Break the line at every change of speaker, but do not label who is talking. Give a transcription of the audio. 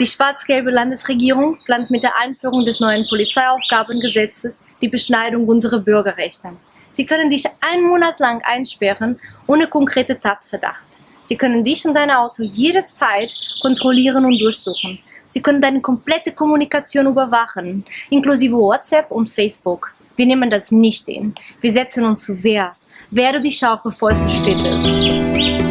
Die schwarz-gelbe Landesregierung plant mit der Einführung des neuen Polizeiaufgabengesetzes die Beschneidung unserer Bürgerrechte. Sie können dich einen Monat lang einsperren, ohne konkrete Tatverdacht. Sie können dich und dein Auto jederzeit kontrollieren und durchsuchen. Sie können deine komplette Kommunikation überwachen, inklusive WhatsApp und Facebook. Wir nehmen das nicht hin. Wir setzen uns zu Wehr. Werde dich auch, bevor es zu spät ist.